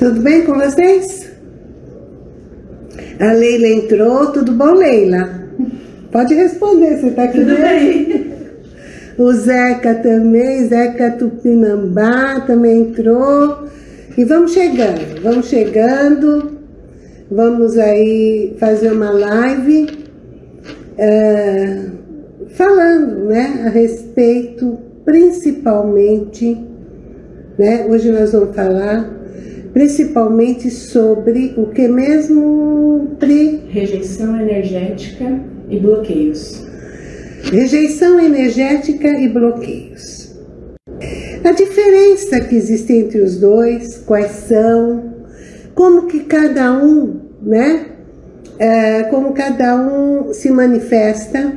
Tudo bem com vocês? A Leila entrou, tudo bom, Leila? Pode responder, você está aqui Tudo bem. O Zeca também, Zeca Tupinambá também entrou. E vamos chegando, vamos chegando. Vamos aí fazer uma live é, falando né, a respeito, principalmente, né, hoje nós vamos falar principalmente sobre o que mesmo, Pri? Rejeição energética e bloqueios. Rejeição energética e bloqueios. A diferença que existe entre os dois, quais são, como que cada um, né? É, como cada um se manifesta.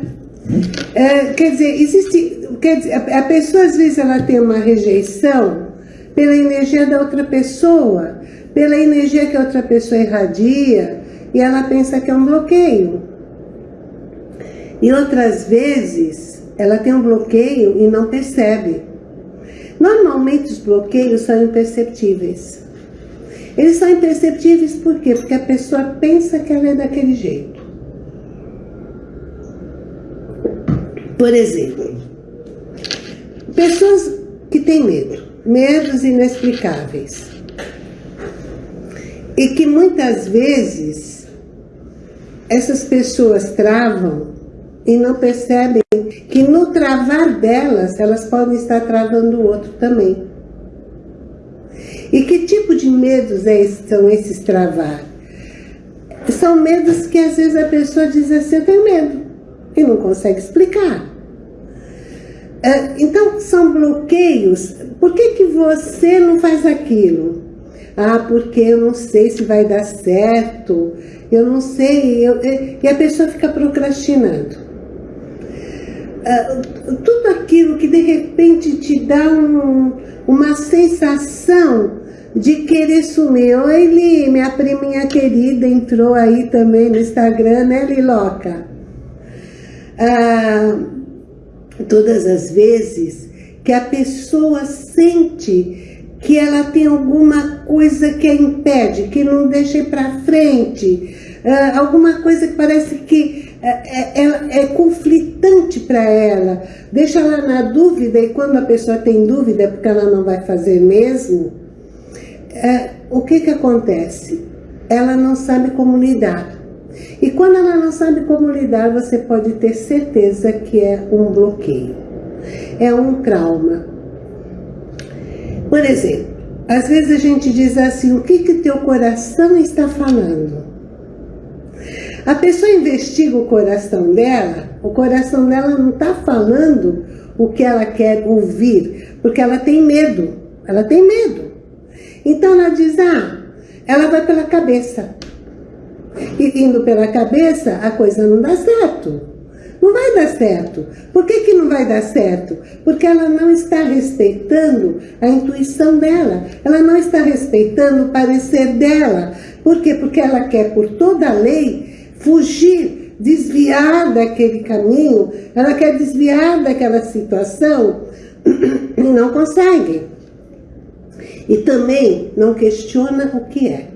É, quer dizer, existe, quer dizer, a pessoa às vezes ela tem uma rejeição pela energia da outra pessoa, pela energia que a outra pessoa irradia, e ela pensa que é um bloqueio. E outras vezes, ela tem um bloqueio e não percebe. Normalmente os bloqueios são imperceptíveis. Eles são imperceptíveis por quê? Porque a pessoa pensa que ela é daquele jeito. Por exemplo, pessoas que têm medo medos inexplicáveis. E que muitas vezes essas pessoas travam e não percebem que no travar delas, elas podem estar travando o outro também. E que tipo de medos é são esses travar? São medos que às vezes a pessoa diz assim, eu tenho medo, e não consegue explicar. É, então, são bloqueios. Por que, que você não faz aquilo? Ah, porque eu não sei se vai dar certo, eu não sei, eu, e a pessoa fica procrastinando. Ah, tudo aquilo que de repente te dá um, uma sensação de querer sumir. Oi, Li, minha priminha querida entrou aí também no Instagram, né, Liloca? Ah, todas as vezes que a pessoa sente que ela tem alguma coisa que a impede, que não deixa ir para frente, uh, alguma coisa que parece que é, é, é conflitante para ela, deixa ela na dúvida e quando a pessoa tem dúvida é porque ela não vai fazer mesmo, uh, o que que acontece? Ela não sabe como lidar. E quando ela não sabe como lidar, você pode ter certeza que é um bloqueio. É um trauma. Por exemplo, às vezes a gente diz assim, o que que teu coração está falando? A pessoa investiga o coração dela, o coração dela não está falando o que ela quer ouvir, porque ela tem medo, ela tem medo. Então ela diz, ah, ela vai pela cabeça. E indo pela cabeça, a coisa não dá certo. Não vai dar certo. Por que, que não vai dar certo? Porque ela não está respeitando a intuição dela. Ela não está respeitando o parecer dela. Por quê? Porque ela quer, por toda a lei, fugir, desviar daquele caminho. Ela quer desviar daquela situação e não consegue. E também não questiona o que é.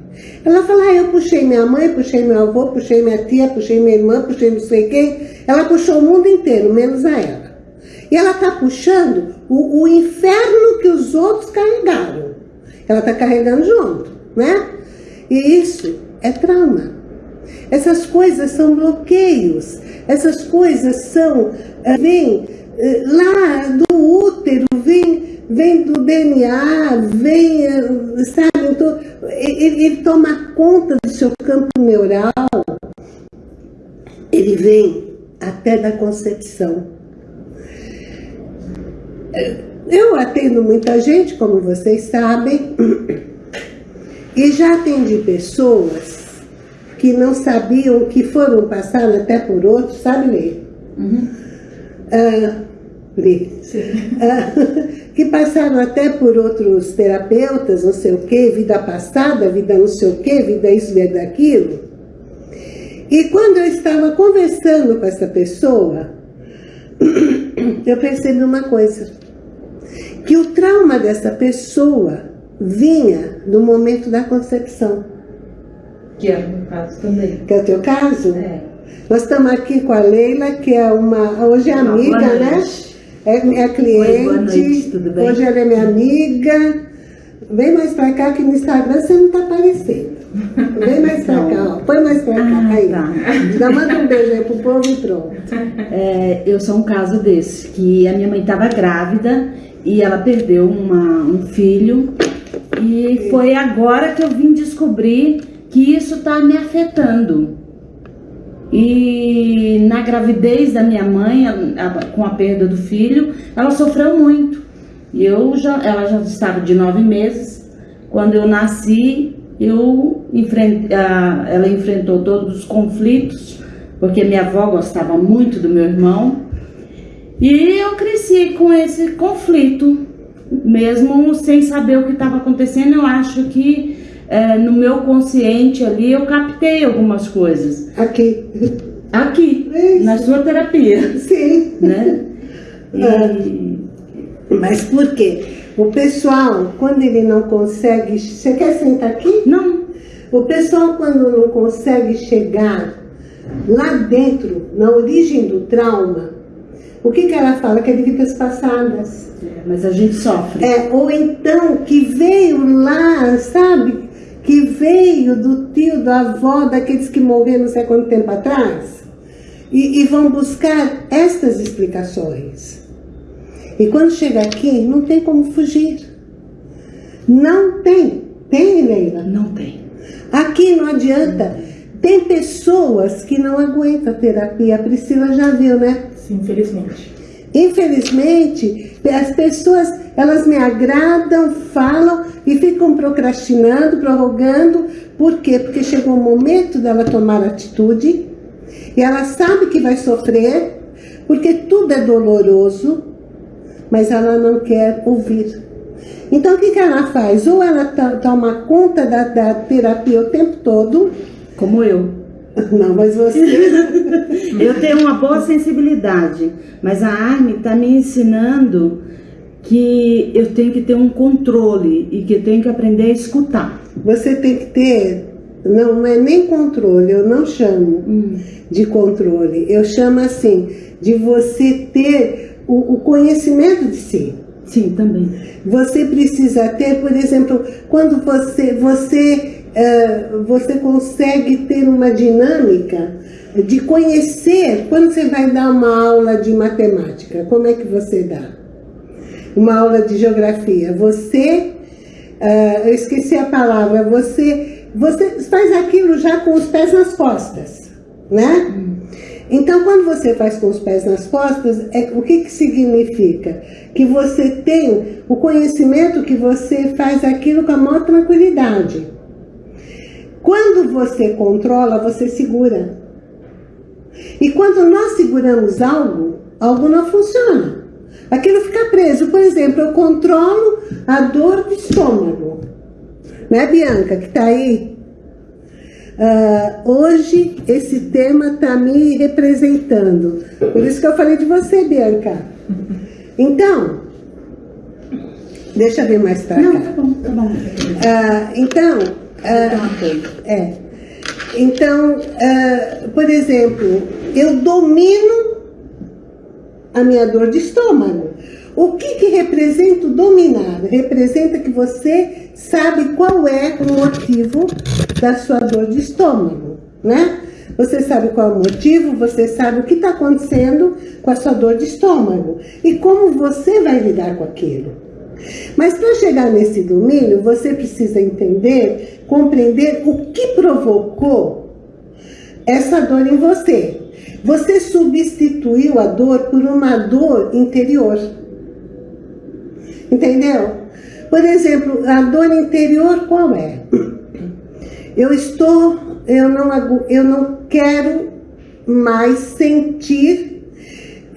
Ela fala, ah, eu puxei minha mãe, puxei meu avô, puxei minha tia, puxei minha irmã, puxei não sei quem. Ela puxou o mundo inteiro, menos a ela. E ela está puxando o, o, inferno que os outros carregaram. Ela está carregando junto, né? E isso é trauma. Essas coisas são bloqueios. Essas coisas são, eh, vem lá do útero, vem vem do DNA, vem, sabe, então, ele, ele toma conta do seu campo neural, ele vem até da concepção. Eu atendo muita gente, como vocês sabem, e já atendi pessoas que não sabiam, que foram passar até por outros, sabe, Lê? Uhum. Que passaram até por outros terapeutas, não sei o que, vida passada, vida não sei o que, vida isso, vida aquilo. E quando eu estava conversando com essa pessoa, eu percebi uma coisa, que o trauma dessa pessoa vinha do momento da concepção. Que é o meu caso também. Que é o teu caso? É. Nós estamos aqui com a Leila, que é uma. Hoje é amiga, né? É minha cliente. Oi, noite, tudo bem? Hoje ela é minha amiga. Vem mais pra cá que no Instagram você não tá aparecendo. Vem mais pra cá, ó. Põe mais pra cá. Ah, aí. tá. Já manda um beijo aí pro povo e pronto. É, eu sou um caso desse, que a minha mãe estava grávida e ela perdeu uma- um filho. E foi agora que eu vim descobrir que isso está me afetando. E na gravidez da minha mãe, a- a- com a perda do filho, ela sofreu muito. E eu já, ela já estava de nove meses. Quando eu nasci, eu enfren- a- ela enfrentou todos os conflitos, porque minha avó gostava muito do meu irmão. E eu cresci com esse conflito, mesmo sem saber o que estava acontecendo. Eu acho que eh, no meu consciente ali eu captei algumas coisas. Aqui. Aqui, Isso. na sua terapia, Sim. né? E, Mas por quê? O pessoal, quando ele não consegue. Você quer sentar aqui? não, O pessoal, quando não consegue chegar lá dentro, na origem do trauma, o que, que ela fala? Que é de vidas passadas. mas a gente sofre. É, ou então que veio lá, sabe? Que veio do tio, da avó, daqueles que morreram não sei quanto tempo atrás. E, e vão buscar estas explicações. E quando chega aqui, não tem como fugir. Não tem. Tem, Leila? Não tem. Aqui não adianta. Tem pessoas que não aguentam a terapia. A Priscila já viu, né? Sim, infelizmente. Infelizmente, as pessoas, elas me agradam, falam e ficam procrastinando, prorrogando. Por quê? Porque chegou o momento dela tomar atitude e ela sabe que vai sofrer, porque tudo é doloroso, mas ela não quer ouvir. Então, o que, que ela faz? Ou ela to- toma conta da, da terapia o tempo todo. Como eu. Não, mas você. Eu tenho uma boa sensibilidade, mas a Arme está me ensinando que eu tenho que ter um controle e que eu tenho que aprender a escutar. Você tem que ter, não, não é nem controle, eu não chamo de controle, eu chamo assim, de você ter o, o conhecimento de si. Sim, também. Você precisa ter, por exemplo, quando você, você, você consegue ter uma dinâmica de conhecer, quando você vai dar uma aula de matemática, como é que você dá? Uma aula de geografia, você, ah, eu esqueci a palavra, você, você faz aquilo já com os pés nas costas, né? Então, quando você faz com os pés nas costas, é, o que, que significa? Que você tem o conhecimento que você faz aquilo com a maior tranquilidade. Quando você controla, você segura. E quando nós seguramos algo, algo não funciona. Aquilo fica preso. Por exemplo, eu controlo a dor do estômago. Né, Bianca, que está aí? Ah, hoje esse tema está me representando. Por isso que eu falei de você, Bianca. Então, deixa eu ver mais para Não, cá. tá bom, tá bom. Ah, então, ah, é. Então, ah, por exemplo, eu domino a minha dor de estômago. O que, que representa o dominar? Representa que você sabe qual é o motivo da sua dor de estômago, né? Você sabe qual é o motivo, você sabe o que está acontecendo com a sua dor de estômago e como você vai lidar com aquilo. Mas para chegar nesse domínio, você precisa entender, compreender o que provocou essa dor em você. Você substituiu a dor por uma dor interior. Entendeu? Por exemplo, a dor interior qual é? Eu estou, eu não, eu não quero mais sentir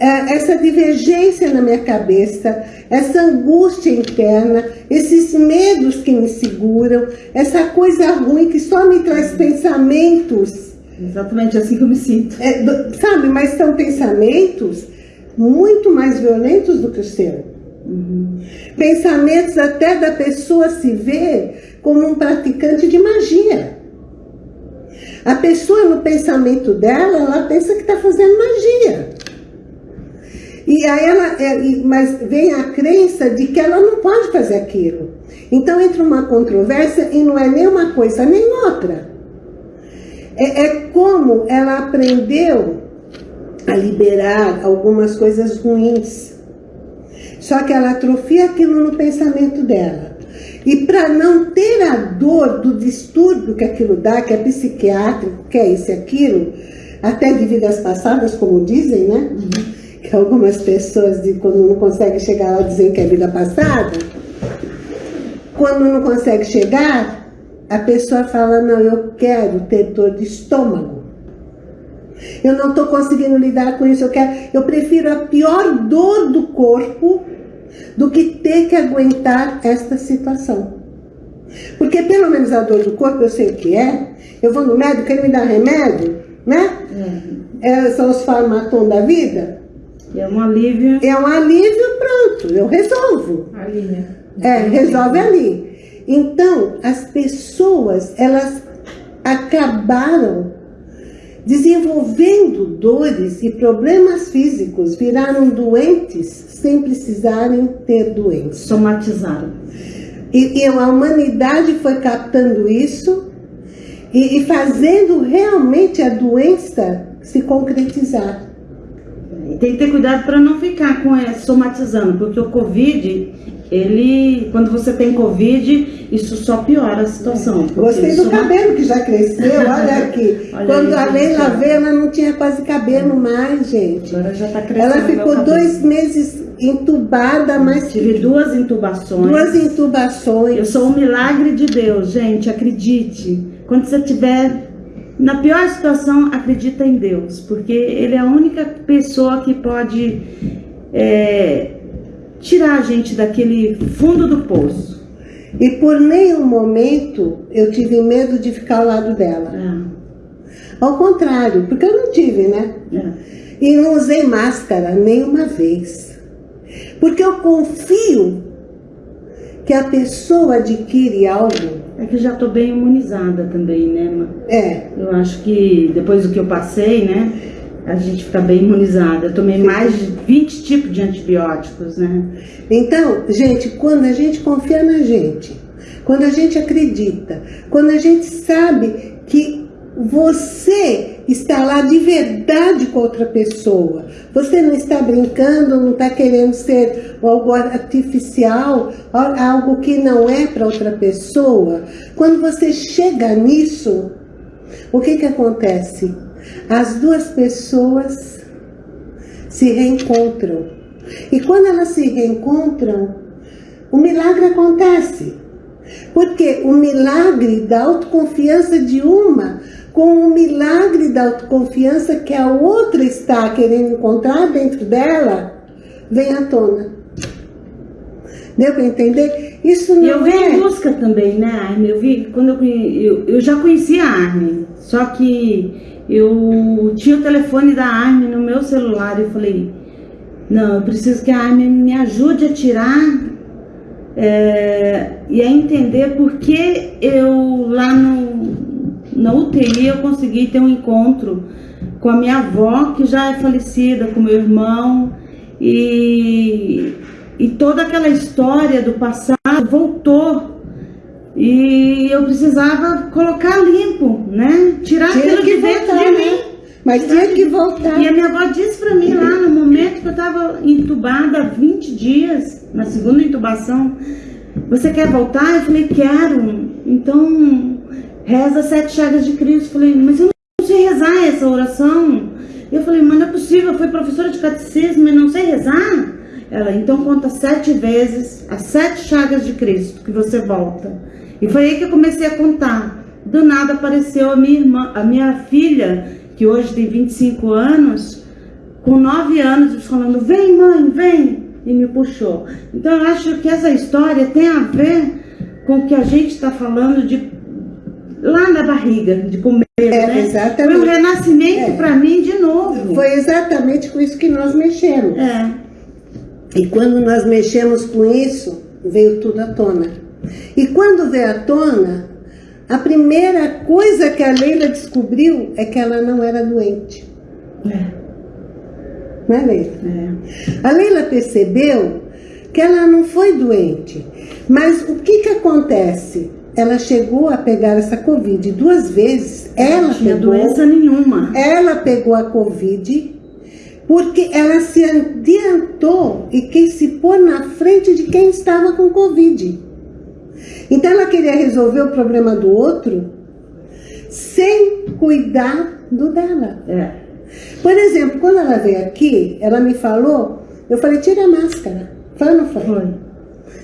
essa divergência na minha cabeça, essa angústia interna, esses medos que me seguram, essa coisa ruim que só me traz pensamentos Exatamente assim que eu me sinto. é, sabe, mas são pensamentos muito mais violentos do que o seu. Pensamentos até da pessoa se ver como um praticante de magia. A pessoa no pensamento dela, ela pensa que está fazendo magia. E aí ela, é, mas vem a crença de que ela não pode fazer aquilo. Então entra uma controvérsia e não é nem uma coisa nem outra. É, é como ela aprendeu a liberar algumas coisas ruins. Só que ela atrofia aquilo no pensamento dela. E para não ter a dor do distúrbio que aquilo dá, que é psiquiátrico, que é isso e aquilo, até de vidas passadas, como dizem, né? Uhum. Que algumas pessoas, de, quando não conseguem chegar lá, dizem que é vida passada. Quando não consegue chegar, a pessoa fala, não, eu quero ter dor de estômago. Eu não estou conseguindo lidar com isso, eu, quero, eu prefiro a pior dor do corpo do que ter que aguentar esta situação. Porque pelo menos a dor do corpo eu sei o que é, eu vou no médico, ele me dá remédio, né? Uhum. É, são os farmatom da vida. É um alívio. É um alívio, pronto, eu resolvo. Ali, né? É, resolve ali. Então, as pessoas, elas acabaram desenvolvendo dores e problemas físicos, viraram doentes sem precisarem ter doença. Somatizaram. E, e a humanidade foi captando isso e, e fazendo realmente a doença se concretizar. Tem que ter cuidado para não ficar com essa somatizando, porque o Covid ele, quando você tem Covid, isso só piora a situação. Gostei do cabelo que já cresceu, olha aqui. olha quando a Leila veio, ela não tinha quase cabelo mais, gente. Agora já tá crescendo. Ela ficou dois meses entubada, mas... Tive duas intubações. Duas intubações. Eu sou um milagre de Deus, gente, acredite. Quando você tiver na pior situação, acredita em Deus, porque Ele é a única pessoa que pode... É, tirar a gente daquele fundo do poço. E por nenhum momento eu tive medo de ficar ao lado dela. É. Ao contrário, porque eu não tive, né? É. E não usei máscara nenhuma vez. Porque eu confio que a pessoa adquire algo. É que já estou bem imunizada também, né? É. Eu acho que depois do que eu passei, né? a gente fica bem imunizada. Eu tomei mais de 20 tipos de antibióticos, né? Então, gente, quando a gente confia na gente, quando a gente acredita, quando a gente sabe que você está lá de verdade com outra pessoa, você não está brincando, não está querendo ser algo artificial, algo que não é para outra pessoa, quando você chega nisso, o que que acontece? as duas pessoas se reencontram. E quando elas se reencontram, o milagre acontece. Porque o milagre da autoconfiança de uma com o milagre da autoconfiança que a outra está querendo encontrar dentro dela, vem à tona. Deu para entender? Isso não eu vi é... em busca também, né, Armin? Eu vi, quando eu, eu, eu já conhecia a Armin, só que eu tinha o telefone da Armin no meu celular e eu falei, não, eu preciso que a Armin me ajude a tirar é, e a entender por que eu lá no, na UTI eu consegui ter um encontro com a minha avó, que já é falecida, com meu irmão, e, e toda aquela história do passado voltou e eu precisava colocar limpo, né? Tirar tinha aquilo de dentro voltar, de mim. Né? Mas tinha que voltar. E a minha avó disse para mim lá no momento que eu estava entubada há 20 dias, na segunda intubação, você quer voltar? Eu falei, quero. Então, reza sete chagas de Cristo. Falei, mas eu não sei rezar essa oração. Eu falei, mas não é possível, eu fui professora de catecismo e não sei rezar. Ela, então conta sete vezes as sete chagas de Cristo que você volta. E foi aí que eu comecei a contar. Do nada apareceu a minha irmã, a minha filha, que hoje tem 25 anos, com 9 anos, falando, vem mãe, vem, e me puxou. Então eu acho que essa história tem a ver com o que a gente está falando de lá na barriga, de comer, é, né? Exatamente. Foi um renascimento é. para mim de novo. Foi exatamente com isso que nós mexemos. É. E quando nós mexemos com isso, veio tudo à tona. E quando veio à tona, a primeira coisa que a Leila descobriu é que ela não era doente. É. Não é, Leila? É. A Leila percebeu que ela não foi doente. Mas o que que acontece? Ela chegou a pegar essa Covid duas vezes. Ela não tinha pegou, doença nenhuma. ela pegou a Covid porque ela se adiantou e quis se pôr na frente de quem estava com Covid. Então ela queria resolver o problema do outro sem cuidar do dela. É. Por exemplo, quando ela veio aqui, ela me falou, eu falei, tira a máscara. Foi ou não foi? Foi.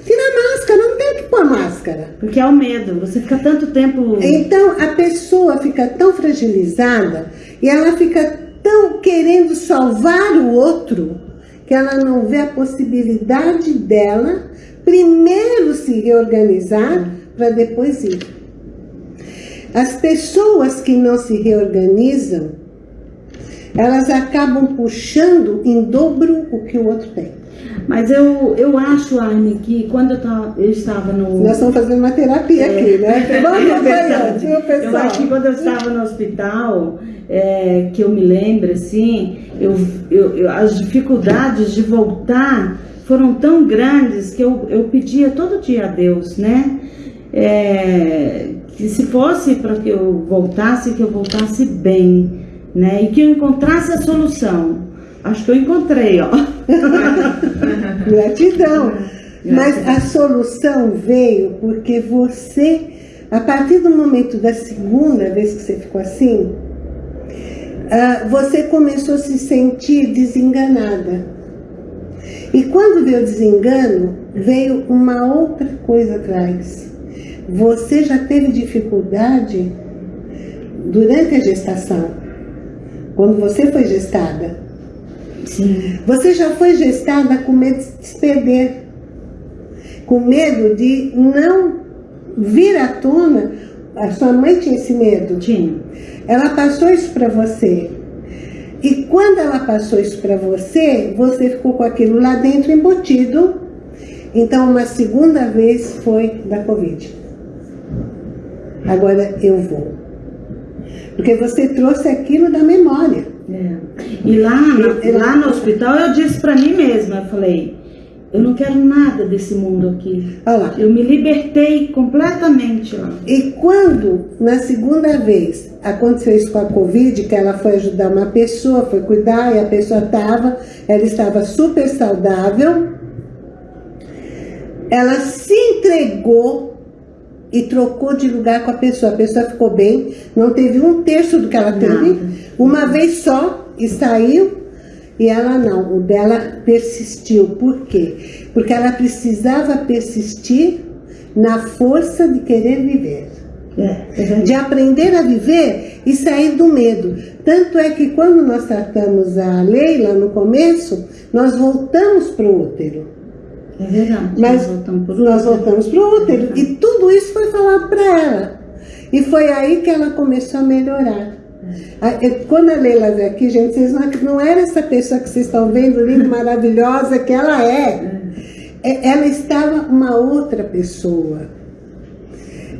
Tira a máscara, que pôr máscara. Porque é o medo. Você fica tanto tempo. Então a pessoa fica tão fragilizada e ela fica tão querendo salvar o outro que ela não vê a possibilidade dela primeiro se reorganizar para depois ir. As pessoas que não se reorganizam, elas acabam puxando em dobro o que o outro tem. Mas eu, eu acho, Aine, que quando eu, tava, eu estava no. Nós estamos fazendo uma terapia aqui, né? Vamos É viu, Eu pessoal? acho que quando eu estava no hospital, é, que eu me lembro, assim, eu, eu, eu- as dificuldades de voltar foram tão grandes que eu, eu pedia todo dia a Deus, né? É, que se fosse para que eu voltasse, que eu voltasse bem, né? E que eu encontrasse a solução. Acho que eu encontrei, ó. Gratidão. Mas a solução veio porque você, a partir do momento da segunda vez que você ficou assim, ah, você começou a se sentir desenganada. E quando veio o desengano, veio uma outra coisa atrás. Você já teve dificuldade durante a gestação, quando você foi gestada. Sim. Você já foi gestada com medo de se perder, com medo de não vir à tona. A sua mãe tinha esse medo. Tinha. Ela passou isso para você. E quando ela passou isso para você, você ficou com aquilo lá dentro embutido. Então, uma segunda vez foi da Covid. Agora eu vou. Porque você trouxe aquilo da memória. É. E lá, na- lá no hospital eu disse pra mim mesma, eu falei, eu não quero nada desse mundo aqui. Olha lá. Eu me libertei completamente lá. E quando, na segunda vez, aconteceu isso com a Covid, que ela foi ajudar uma pessoa, foi cuidar, e a pessoa estava, ela estava super saudável, ela se entregou e trocou de lugar com a pessoa. A pessoa ficou bem, não teve um terço do que ela teve, Nada. uma vez só, e saiu, e ela não, o dela persistiu. Por quê? Porque ela precisava persistir na força de querer viver É, é de aprender a viver e sair do medo. Tanto é que quando nós tratamos a Leila no começo, nós voltamos para o útero. É verdade. Mas Nós voltamos para o útero e tudo isso foi falado para ela. E foi aí que ela começou a melhorar. Quando a Leila veio aqui, gente, vocês não, não era essa pessoa que vocês estão vendo, linda, maravilhosa, que ela é. É- Ela estava uma outra pessoa.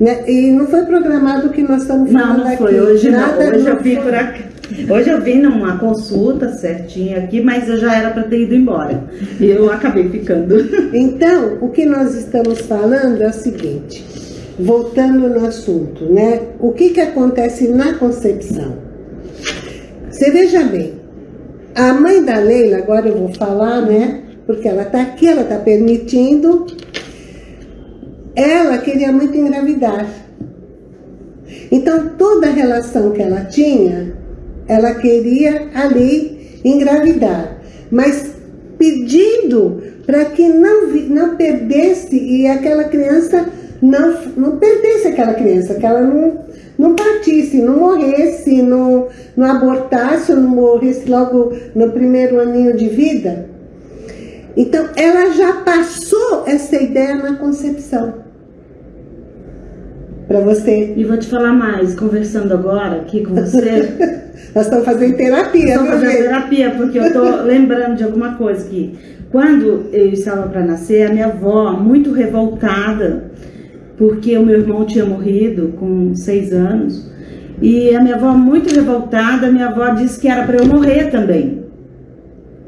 Né? E não foi programado o que nós estamos Não, falando não aqui. foi. Hoje Nada não. Hoje eu não vim foi. por aqui. Hoje eu vim numa consulta certinha aqui, mas eu já era para ter ido embora. E eu acabei ficando. Então, o que nós estamos falando é o seguinte, voltando no assunto, né? O que, que acontece na concepção? Você veja bem, a mãe da Leila, agora eu vou falar, né? Porque ela está aqui, ela está permitindo. Ela queria muito engravidar. Então, toda a relação que ela tinha, ela queria ali engravidar. Mas pedindo para que não, não perdesse e aquela criança não, não perdesse aquela criança, que ela não, não partisse, não morresse, não, não abortasse, ou não morresse logo no primeiro aninho de vida. Então, ela já passou essa ideia na concepção. Para você. E vou te falar mais, conversando agora aqui com você. Nós estamos fazendo terapia, Estou fazendo terapia, porque eu estou lembrando de alguma coisa que quando eu estava para nascer, a minha avó, muito revoltada, porque o meu irmão tinha morrido com seis anos, e a minha avó, muito revoltada, a minha avó disse que era para eu morrer também.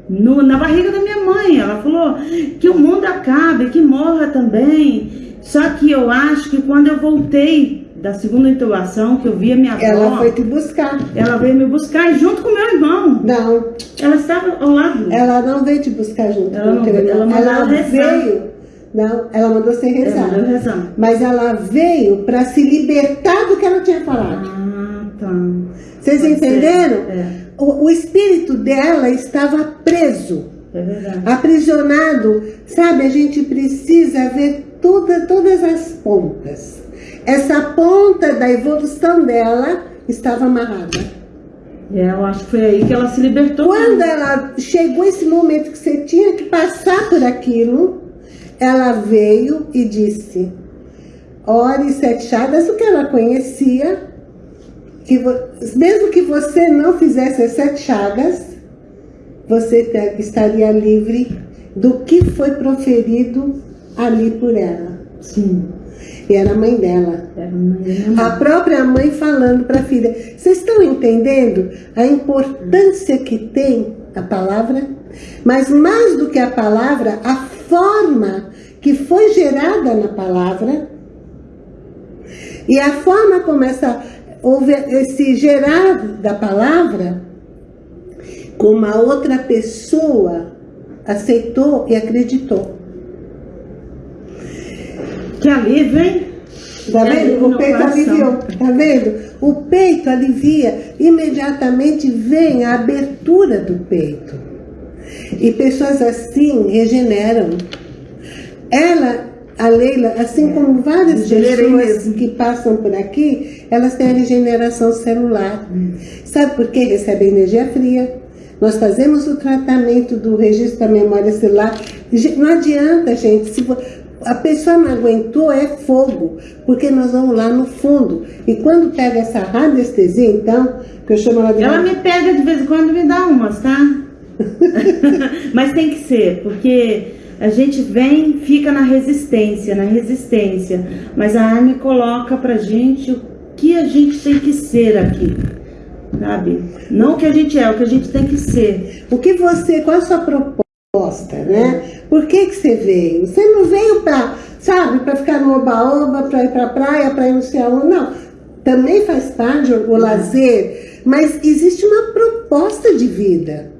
No, na barriga da minha mãe, ela falou que o mundo acabe, que morra também. Só que eu acho que quando eu voltei da segunda intubação, que eu vi a minha avó, Ela foi te buscar. ela veio me buscar junto com meu irmão. Não, Ela estava ao lado. ela não veio te buscar junto Ela com não o teu veio, irmão. ela mandou Ela rezar. veio. Não, ela mandou você Ela rezar. mandou rezar. Mas ela veio para se libertar do que ela tinha falado. Ah, tá. Vocês Pode entenderam? É, O, o espírito dela estava preso, é verdade. aprisionado. Sabe, a gente precisa ver toda, todas as pontas. Essa ponta da evolução dela estava amarrada. É, eu acho que foi aí que ela se libertou. Quando ela chegou esse momento que você tinha que passar por aquilo, ela veio e disse: Ore sete chagas, o que ela conhecia, que mesmo que você não fizesse as sete chagas, você estaria livre do que foi proferido ali por ela. Sim. E era a mãe dela. Era minha A mãe. própria mãe falando para a filha. Vocês estão entendendo a importância que tem a palavra? Mas mais do que a palavra, a forma que foi gerada na palavra e a forma como essa, houve esse gerar da palavra, como a outra pessoa aceitou e acreditou. Que alívio, hein? Tá É, vendo? O peito aliviou. Tá vendo? O peito alivia. Imediatamente vem a abertura do peito. E pessoas assim regeneram. Ela, a Leila, assim como várias pessoas que passam por aqui, elas têm a regeneração celular. Sabe por quê? Recebem energia fria. Nós fazemos o tratamento do registro da memória celular. Não adianta, gente. Se vo- a pessoa não aguentou, é fogo. Porque nós vamos lá no fundo. E quando pega essa radiestesia, então, que eu chamo ela de Ela me pega de vez em quando e me dá umas, tá? Mas tem que ser, porque a gente vem, fica na resistência, na resistência. Mas a Arne coloca pra gente o que a gente tem que ser aqui. Sabe? Não o que a gente é, o que a gente tem que ser. O que você, qual a sua proposta, né? Por que que você veio? Você não veio para, sabe, para ficar no oba-oba, para ir para a praia, para ir no céu, não. Também faz parte o lazer, mas existe uma proposta de vida.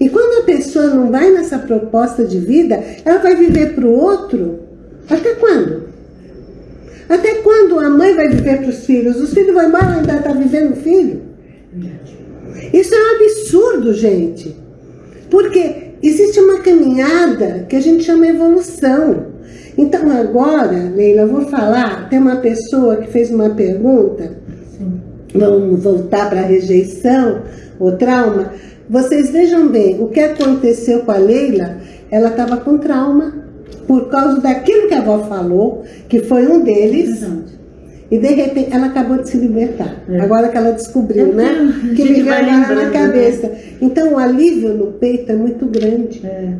E quando a pessoa não vai nessa proposta de vida, ela vai viver para o outro. Até quando? Até quando a mãe vai viver para os filhos? Os filhos vão embora e ainda está vivendo o filho? Isso é um absurdo, gente. Porque existe uma caminhada que a gente chama evolução. Então agora, Leila, eu vou falar, tem uma pessoa que fez uma pergunta, vamos voltar para a rejeição, o trauma. Vocês vejam bem, o que aconteceu com a Leila, ela estava com trauma por causa daquilo que a avó falou, que foi um deles, Verdade. E de repente ela acabou de se libertar. É. Agora que ela descobriu, É, né? a Que me agora na lembrando, cabeça. Então o alívio no peito é muito grande. É.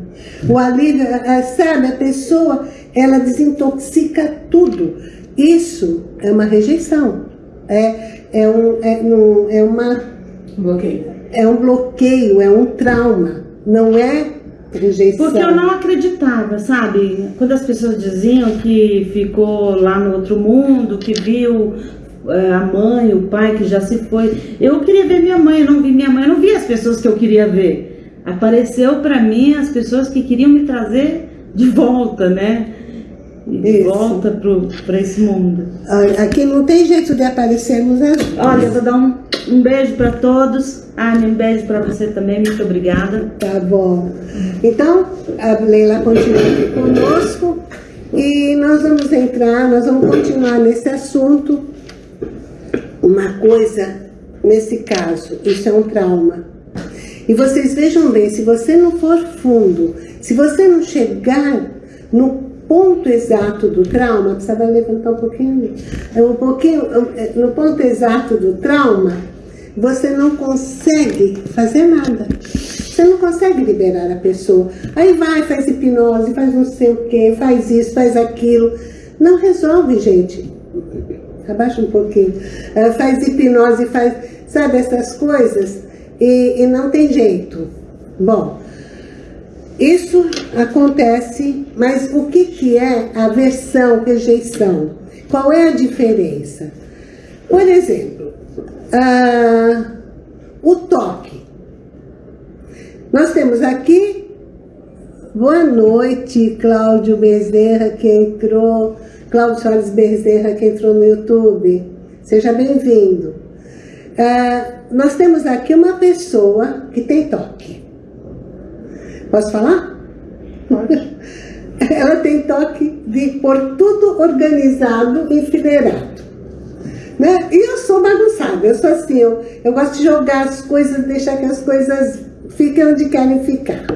O alívio, eh, sabe, a pessoa, ela desintoxica tudo. Isso é uma rejeição. É, é, um, é, um, é, uma, Bloqueio. é um bloqueio, é um trauma. Não é rejeição. Porque eu não acreditava, sabe? Quando as pessoas diziam que ficou lá no outro mundo, que viu é, a mãe, o pai que já se foi. Eu queria ver minha mãe, eu não vi minha mãe, eu não vi as pessoas que eu queria ver. Apareceu pra mim as pessoas que queriam me trazer de volta, né? E de Isso. volta pro, pra esse mundo. Aqui não tem jeito de aparecermos duas. Olha, eu vou dar um, um beijo pra todos. Anne, um beijo pra você também, muito obrigada. Tá bom. Então, a Leila continua aqui conosco e nós vamos entrar, nós vamos continuar nesse assunto. Uma coisa, nesse caso, isso é um trauma. E vocês vejam bem, se você não for fundo, se você não chegar no ponto exato do trauma, precisava levantar um pouquinho, um pouquinho, no ponto exato do trauma, você não consegue fazer nada. Você não consegue liberar a pessoa. Aí vai, faz hipnose, faz não sei o que, faz isso, faz aquilo. Não resolve, gente. Abaixa um pouquinho. Faz hipnose, faz, sabe, essas coisas. E, e não tem jeito. Bom, isso acontece, mas o que, que é aversão, rejeição? Qual é a diferença? Por exemplo, uh, o toque. Nós temos aqui, boa noite, Cláudio Bezerra, que entrou, Cláudio Soares Bezerra, que entrou no YouTube. Seja bem-vindo. Uh, nós temos aqui uma pessoa que tem toque. Posso falar? Ela tem toque de pôr tudo organizado e enfileirado. Né? E eu sou bagunçada, eu sou assim, eu, eu gosto de jogar as coisas, deixar que as coisas fiquem onde querem ficar.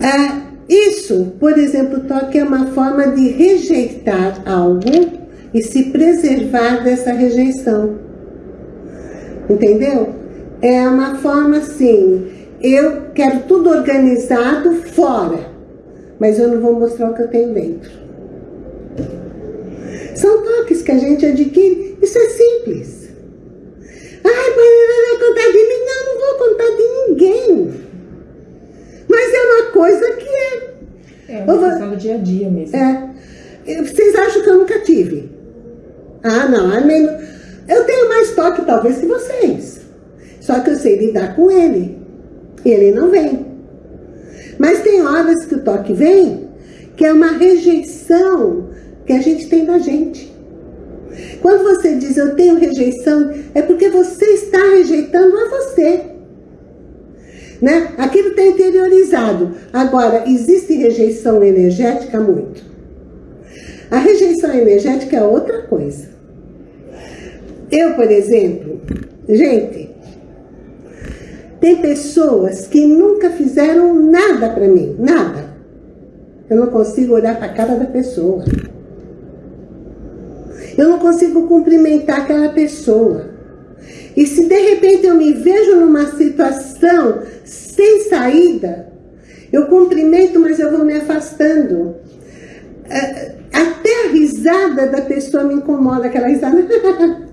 É, isso, por exemplo, toque é uma forma de rejeitar algo e se preservar dessa rejeição. Entendeu? É uma forma assim, eu quero tudo organizado fora, mas eu não vou mostrar o que eu tenho dentro. São toques que a gente adquire, isso é simples. Ai, mas vai contar de mim? Não, não vou contar de ninguém. Mas é uma coisa que é. É uma questão do dia a dia mesmo. É. Vocês acham que eu nunca tive? Ah, não. Eu tenho mais toque, talvez, que vocês. Só que eu sei lidar com ele. Ele não vem. Mas tem horas que o toque vem, que é uma rejeição que a gente tem da gente. Quando você diz eu tenho rejeição, é porque você está rejeitando a você. Né? Aquilo está interiorizado. Agora, existe rejeição energética? Muito. A rejeição energética é outra coisa. Eu, por exemplo, gente, tem pessoas que nunca fizeram nada para mim, nada. Eu não consigo olhar para a cara da pessoa. Eu não consigo cumprimentar aquela pessoa. E se de repente eu me vejo numa situação sem saída, eu cumprimento, mas eu vou me afastando. É, até a risada da pessoa me incomoda, aquela risada.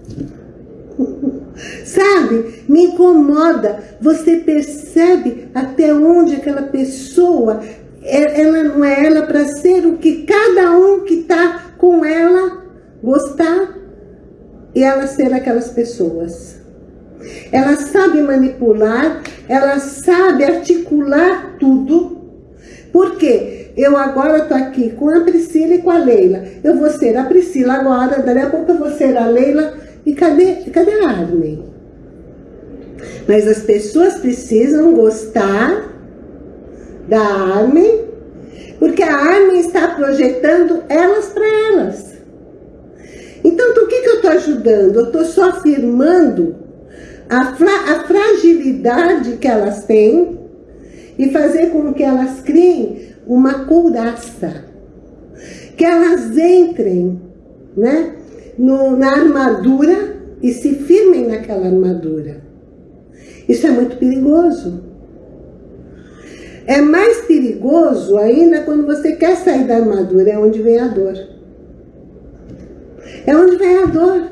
Sabe? Me incomoda. Você percebe até onde aquela pessoa, é, ela não é ela para ser o que cada um que está com ela gostar e ela ser aquelas pessoas. Ela sabe manipular, ela sabe articular tudo. Por quê? Eu agora estou aqui com a Priscila e com a Leila. Eu vou ser a Priscila agora, daqui a pouco eu vou ser a Leila. E cadê, cadê a Armin? Mas as pessoas precisam gostar da Armin, porque a Armin está projetando elas para elas. Então, o que, que eu estou ajudando? Eu estou só afirmando a, fra a fragilidade que elas têm e fazer com que elas criem uma couraça. Que elas entrem né, no, na armadura e se firmem naquela armadura. Isso é muito perigoso. É mais perigoso ainda quando você quer sair da armadura, é onde vem a dor. É onde vem a dor.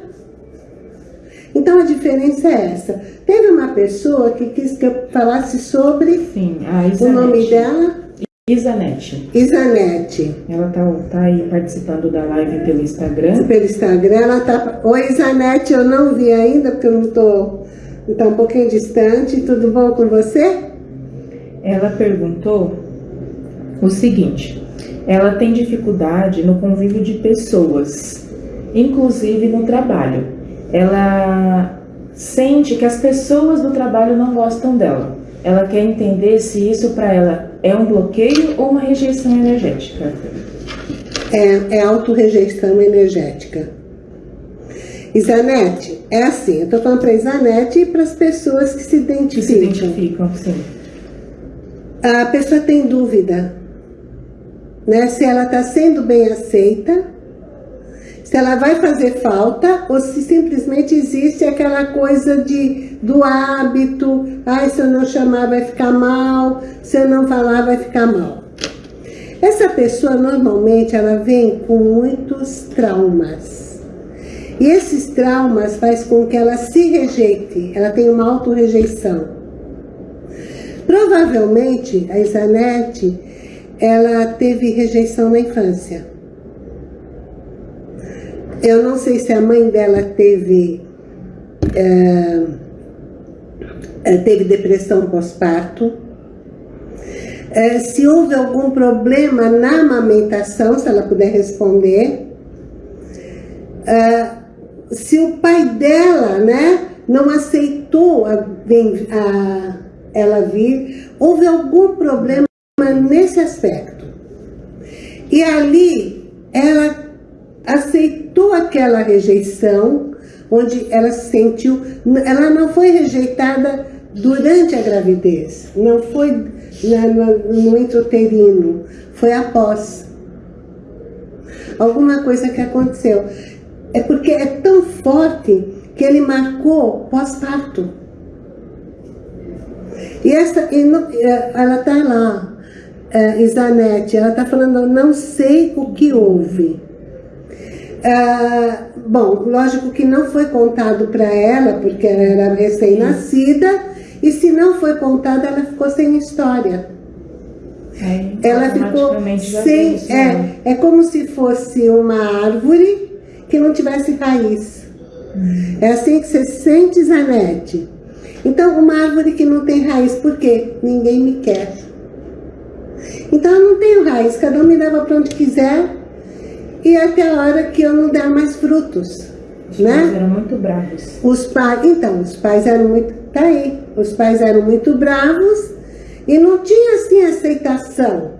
Então a diferença é essa. Teve uma pessoa que quis que eu falasse sobre Sim, o nome dela. Isanete. Isanete. Ela tá, tá aí participando da live pelo Instagram. Pelo Instagram, ela tá. Oi, Isanete, eu não vi ainda, porque eu não tô. Tá um pouquinho distante. Tudo bom com você? Ela perguntou o seguinte: ela tem dificuldade no convívio de pessoas inclusive no trabalho. Ela sente que as pessoas do trabalho não gostam dela. Ela quer entender se isso para ela é um bloqueio ou uma rejeição energética. É, é autorrejeição energética. Isanete, é assim, eu estou falando para Isanete e para as pessoas que se identificam. Que se identificam, sim. A pessoa tem dúvida. né? Se ela está sendo bem aceita, se ela vai fazer falta ou se simplesmente existe aquela coisa de, do hábito, ai, se eu não chamar vai ficar mal, se eu não falar vai ficar mal. Essa pessoa normalmente ela vem com muitos traumas. E esses traumas faz com que ela se rejeite, ela tem uma autorrejeição. Provavelmente a Isanete, ela teve rejeição na infância. Eu não sei se a mãe dela teve, é, teve depressão pós-parto. É, se houve algum problema na amamentação, se ela puder responder. É, se o pai dela, né, não aceitou a, a, ela vir, houve algum problema nesse aspecto. E ali, ela aceitou aquela rejeição, onde ela se sentiu, ela não foi rejeitada durante a gravidez, não foi no, no intrauterino, foi após. Alguma coisa que aconteceu. É porque é tão forte que ele marcou pós-parto. E essa, ela está lá, é, Isanete, ela está falando, não sei o que houve. Ah, bom, lógico que não foi contado para ela, porque ela era recém-nascida, e se não foi contado, ela ficou sem história. É, ela ficou sem. É, né? é como se fosse uma árvore que não tivesse raiz. Hum. É assim que você sente, Zanete. Então, uma árvore que não tem raiz, por quê? Ninguém me quer. Então, eu não tenho raiz, cada um me leva para onde quiser, e até a hora que eu não der mais frutos. Os né? pais eram muito bravos. Os pais, então, os pais eram muito, tá aí, os pais eram muito bravos e não tinha assim aceitação.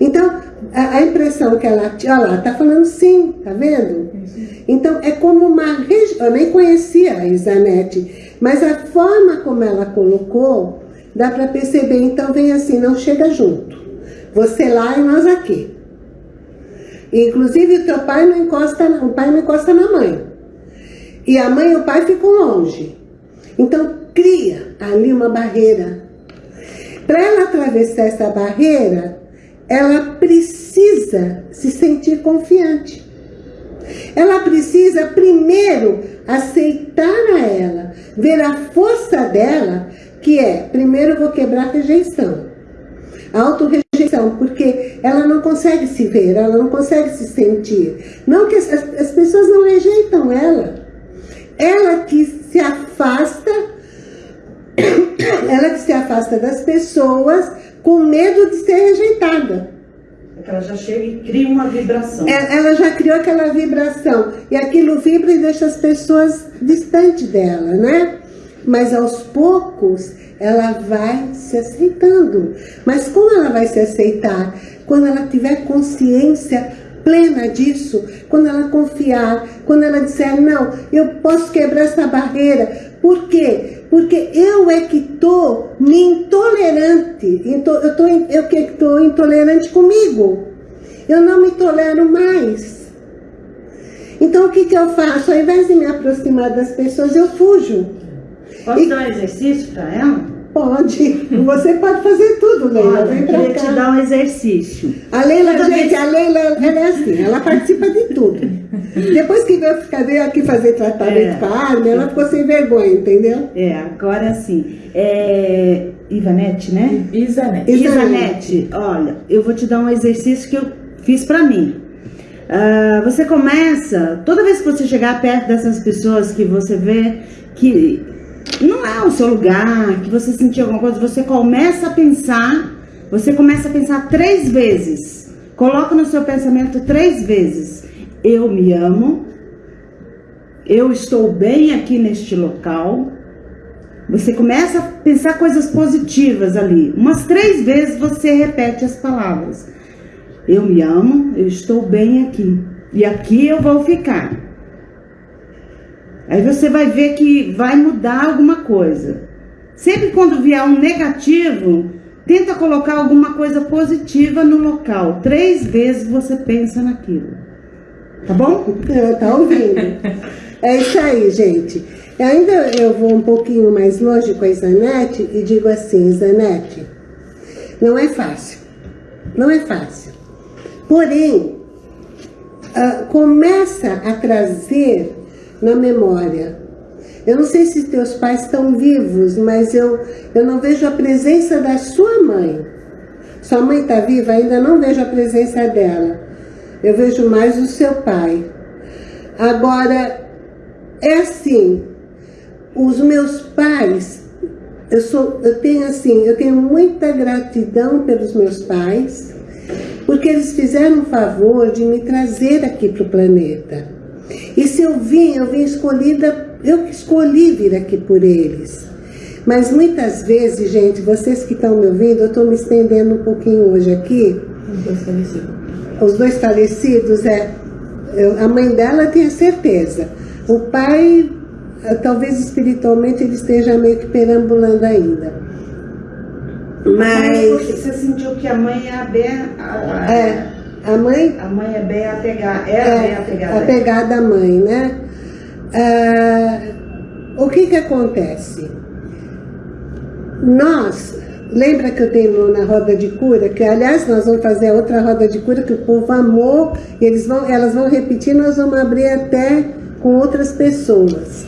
Então, a, a impressão que ela tinha, olha lá, tá falando sim, tá vendo? Então, é como uma, eu nem conhecia a Isanete, mas a forma como ela colocou, dá para perceber, então vem assim, não chega junto. Você lá e nós aqui. Inclusive o teu pai não encosta, o pai não encosta na mãe. E a mãe e o pai ficam longe. Então cria ali uma barreira. Para ela atravessar essa barreira, ela precisa se sentir confiante. Ela precisa primeiro aceitar a ela, ver a força dela, que é, primeiro vou quebrar a rejeição. A autorrejeição, porque ela não consegue se ver, ela não consegue se sentir. Não que as, as pessoas não rejeitam ela. Ela que se afasta, ela que se afasta das pessoas com medo de ser rejeitada. É ela já chega e cria uma vibração. É, ela já criou aquela vibração. E aquilo vibra e deixa as pessoas distante dela, né? Mas aos poucos ela vai se aceitando. Mas como ela vai se aceitar? Quando ela tiver consciência plena disso, quando ela confiar, quando ela disser, não, eu posso quebrar essa barreira. Por quê? Porque eu é que estou me intolerante, eu tô, eu que estou intolerante comigo. Eu não me tolero mais. Então o que, que eu faço? Ao invés de me aproximar das pessoas, eu fujo. Posso e... dar um exercício para ela? Pode. Você pode fazer tudo, Leila. Vem pra queria cá. te dar um exercício. A Leila, Toda gente, vez... a Leila ela é assim, ela participa de tudo. Depois que veio, ficar, veio aqui fazer tratamento é. com a Armin, ela ficou sem vergonha, entendeu? É, agora sim. É... Ivanete, né? Isanete. Isanete, olha, eu vou te dar um exercício que eu fiz pra mim. Uh, você começa, toda vez que você chegar perto dessas pessoas que você vê que não é o seu lugar, que você sentiu alguma coisa, você começa a pensar, você começa a pensar três vezes. Coloca no seu pensamento três vezes. Eu me amo, eu estou bem aqui neste local. Você começa a pensar coisas positivas ali. Umas três vezes você repete as palavras. Eu me amo, eu estou bem aqui. E aqui eu vou ficar. Aí você vai ver que vai mudar alguma coisa. Sempre quando vier um negativo, tenta colocar alguma coisa positiva no local. Três vezes você pensa naquilo. Tá bom? Tá ouvindo? É isso aí, gente. Ainda eu vou um pouquinho mais longe com a Zanete e digo assim, Zanete, não é fácil. Não é fácil. Porém, uh, começa a trazer na memória. Eu não sei se teus pais estão vivos, mas eu, eu não vejo a presença da sua mãe. Sua mãe está viva? Ainda não vejo a presença dela. Eu vejo mais o seu pai. Agora, é assim, os meus pais, eu, sou, eu tenho assim, eu tenho muita gratidão pelos meus pais, porque eles fizeram o favor de me trazer aqui para o planeta. E se eu vim, eu vim escolhida, eu que escolhi vir aqui por eles. Mas muitas vezes, gente, vocês que estão me ouvindo, eu estou me estendendo um pouquinho hoje aqui. Os dois falecidos. Os dois falecidos, é. Eu, a mãe dela tinha certeza. O pai, eh, talvez espiritualmente, ele esteja meio que perambulando ainda. Mas... Você sentiu que a mãe é a bem... A, é, a mãe... A mãe é bem apegada, era é, bem apegada. Apegada à mãe, né? Ah, o que que acontece? Nós, lembra que eu tenho na roda de cura, que aliás nós vamos fazer outra roda de cura que o povo amou, e eles vão, elas vão repetir, nós vamos abrir até com outras pessoas.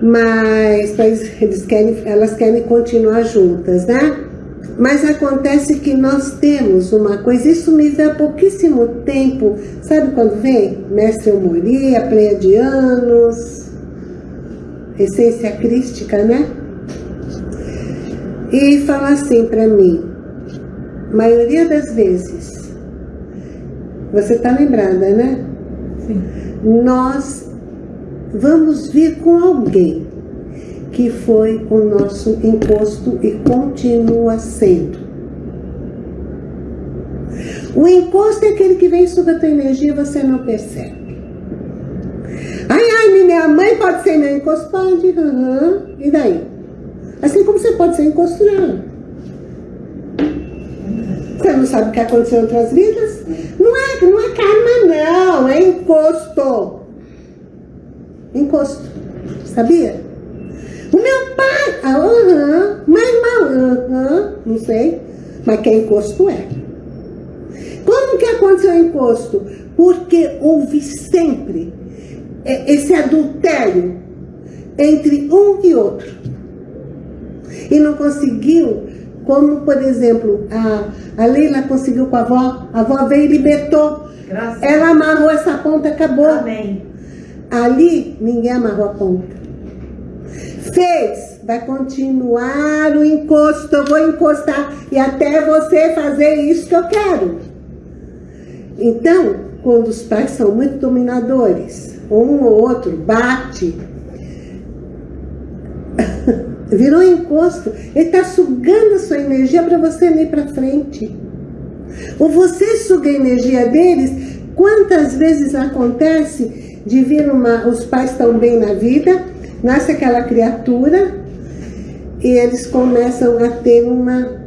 Mas eles querem, elas querem continuar juntas, né? Mas acontece que nós temos uma coisa, isso me há pouquíssimo tempo, sabe quando vem? Mestre Humoria, Pleiadianos, Essência Crística, né? E fala assim para mim, maioria das vezes, você tá lembrada, né? Sim. Nós vamos vir com alguém que foi o nosso encosto e continua sendo. O encosto é aquele que vem sobre a tua energia e você não percebe. Ai, ai, minha mãe pode ser meu encosto? Pode, uhum. e daí? Assim como você pode ser encosto. Você não sabe o que aconteceu em outras vidas? Não é, não é karma, não, é encosto. Encosto, sabia? O meu pai, ah, uhum, meu irmão, uhum, não sei, mas quem encosto é. Como que aconteceu o encosto? Porque houve sempre esse adultério entre um e outro. E não conseguiu, como por exemplo, a, a Leila conseguiu com a avó, a avó veio e libertou. Graças Ela amarrou essa ponta, acabou. Amém. Ali, ninguém amarrou a ponta. Fez, vai continuar o encosto, eu vou encostar e até você fazer isso que eu quero. Então, quando os pais são muito dominadores, um ou outro bate, virou encosto, ele está sugando a sua energia para você ir para frente. Ou você suga a energia deles, quantas vezes acontece de vir uma, os pais estão bem na vida, nasce aquela criatura e eles começam a ter uma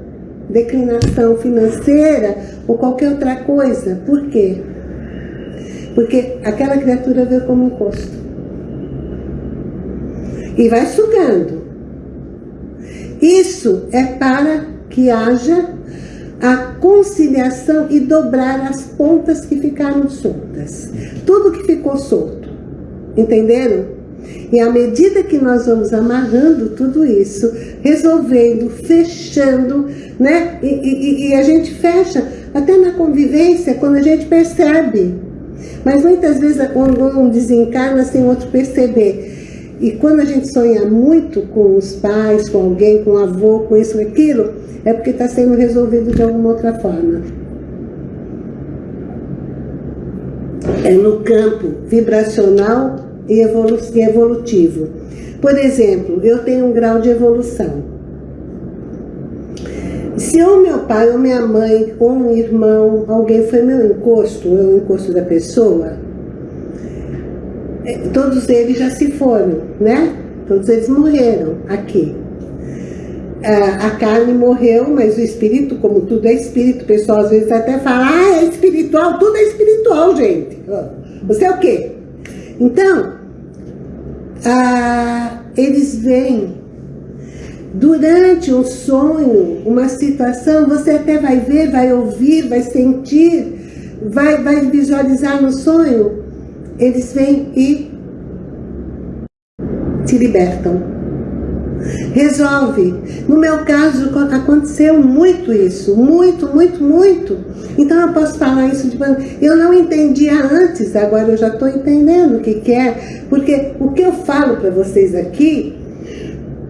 declinação financeira ou qualquer outra coisa. Por quê? Porque aquela criatura veio como um custo. E vai sugando. Isso é para que haja a conciliação e dobrar as pontas que ficaram soltas. Tudo que ficou solto. Entenderam? E à medida que nós vamos amarrando tudo isso, resolvendo, fechando, né? E, e, e, a gente fecha até na convivência, quando a gente percebe. Mas muitas vezes um desencarna sem outro perceber. E quando a gente sonha muito com os pais, com alguém, com o avô, com isso, com aquilo, é porque está sendo resolvido de alguma outra forma. É no campo vibracional e evolutivo. Por exemplo, eu tenho um grau de evolução. Se o meu pai ou minha mãe ou um irmão, alguém foi meu encosto, ou o encosto da pessoa, é, todos eles já se foram, né? Todos eles morreram aqui. a carne morreu, mas o espírito, como tudo é espírito, o pessoal às vezes até fala, ah, é espiritual, tudo é espiritual, gente. Você é o quê? Então, ah, eles vêm durante um sonho, uma situação, você até vai ver, vai ouvir, vai sentir, vai, vai visualizar no sonho, eles vêm e te libertam resolve. No meu caso, aconteceu muito isso, muito, muito, muito. Então eu posso falar isso de Eu não entendia antes, agora eu já estou entendendo o que, que é. Porque o que eu falo para vocês aqui,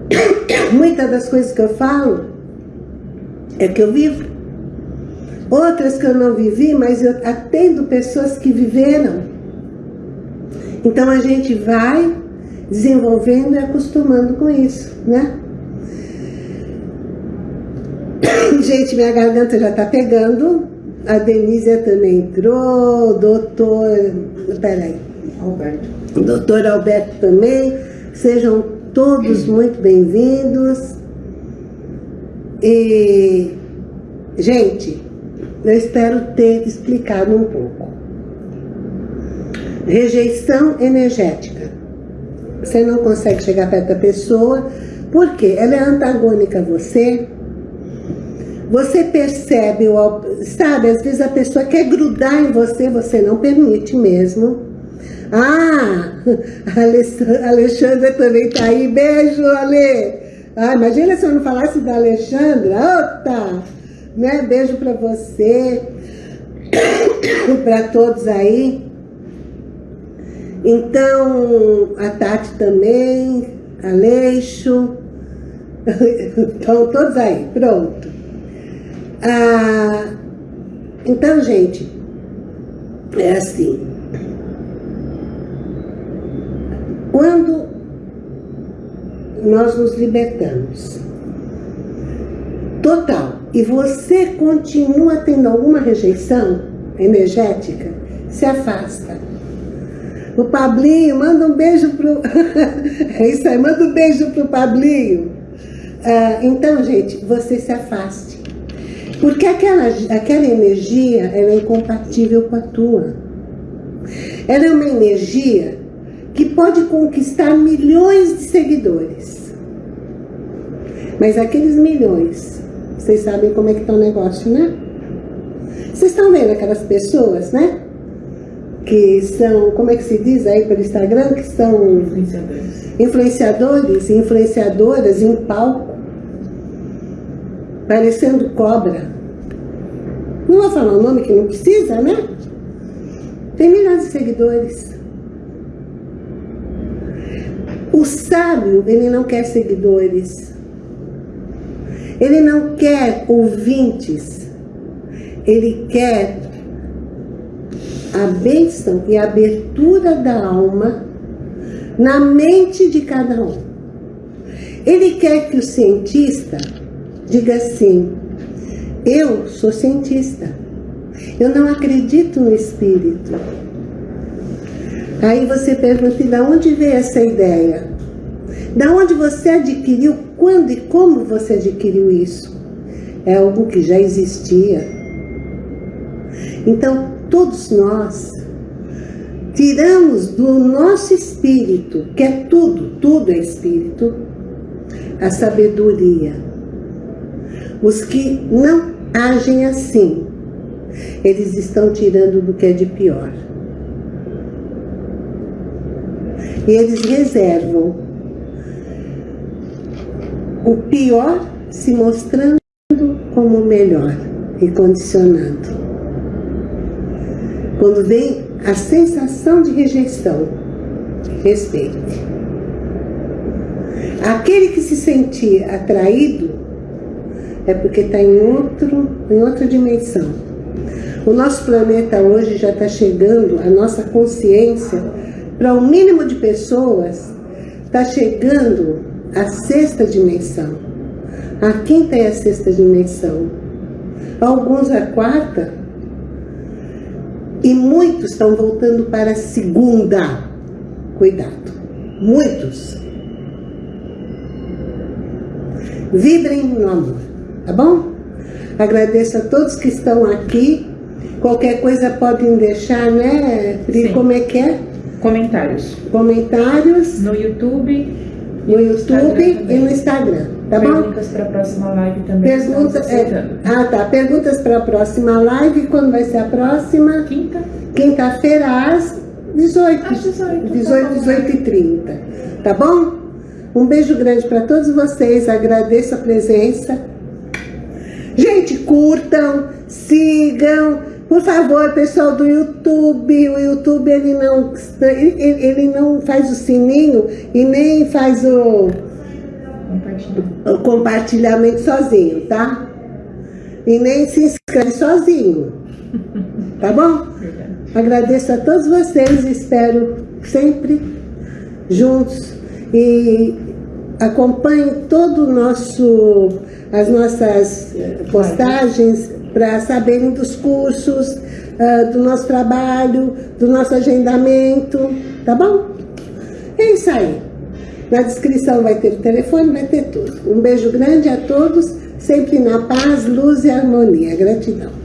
muitas das coisas que eu falo, é que eu vivo. Outras que eu não vivi, mas eu atendo pessoas que viveram. Então a gente vai desenvolvendo e acostumando com isso, né? Gente, minha garganta já tá pegando. A Denise também entrou, doutor... Peraí. Alberto. Doutor Alberto também. Sejam todos muito bem-vindos. E, gente, eu espero ter explicado um pouco. Rejeição energética. Você não consegue chegar perto da pessoa, porque ela é antagônica a você. Você percebe, sabe, às vezes a pessoa quer grudar em você, você não permite mesmo. Ah, a Alexandra também tá aí. Beijo, Ale. Ah, imagina se eu não falasse da Alexandra. Ota! Né? Beijo para você, para todos aí. Então, a Tati também, Aleixo, estão todos aí, pronto. Ah, então, gente, é assim. Quando nós nos libertamos, total, e você continua tendo alguma rejeição energética, se afasta. O Pablinho, manda um beijo pro... é isso aí, manda um beijo pro Pablinho. Ah, então, gente, você se afaste. Porque aquela, aquela energia, ela é incompatível com a tua. Ela é uma energia que pode conquistar milhões de seguidores. Mas aqueles milhões, vocês sabem como é que tá o negócio, né? Vocês estão vendo aquelas pessoas, né? que são, como é que se diz aí pelo Instagram, que são influenciadores, influenciadores e influenciadoras em palco, parecendo cobra. Não vou falar o nome que não precisa, né? Tem milhões de seguidores. O sábio, ele não quer seguidores. Ele não quer ouvintes. Ele quer a bênção e a abertura da alma na mente de cada um. Ele quer que o cientista diga assim, eu sou cientista, eu não acredito no espírito. Aí você pergunta, de onde veio essa ideia? Da onde você adquiriu, quando e como você adquiriu isso? É algo que já existia. Então, todos nós tiramos do nosso espírito, que é tudo, tudo é espírito, a sabedoria. Os que não agem assim, eles estão tirando do que é de pior. E eles reservam o pior se mostrando como o melhor e condicionando. Quando vem a sensação de rejeição, respeite. Aquele que se sentir atraído é porque está em, outro, em outra dimensão. O nosso planeta hoje já está chegando, a nossa consciência, para o um mínimo de pessoas, está chegando à sexta dimensão. A quinta é a sexta dimensão. Alguns a quarta, e muitos estão voltando para a segunda. Cuidado. Muitos. Vibrem no amor, tá bom? Agradeço a todos que estão aqui. Qualquer coisa podem deixar, né? Sim. Como é que é? Comentários. Comentários No YouTube. no e YouTube e no Instagram, tá bom? Perguntas para a próxima live também. Pergunta, é, ah, tá. Perguntas para a próxima live. Quando vai ser a próxima? Quinta. Quinta-feira às 18. Às 18, 18, tá bom. 18 e 30. Tá bom? Um beijo grande para todos vocês. Agradeço a presença. Gente, curtam, sigam. Por favor, pessoal do YouTube, o YouTube ele não, ele, ele- não faz o sininho e nem faz o, o compartilhamento sozinho, tá? E nem se inscreve sozinho. Tá bom? Agradeço a todos vocês, espero sempre juntos e acompanhe todo o nosso as nossas eh, postagens para saberem dos cursos, ah, do nosso trabalho, do nosso agendamento, tá bom? É isso aí. Na descrição vai ter o telefone, vai ter tudo. Um beijo grande a todos, sempre na paz, luz e harmonia. Gratidão.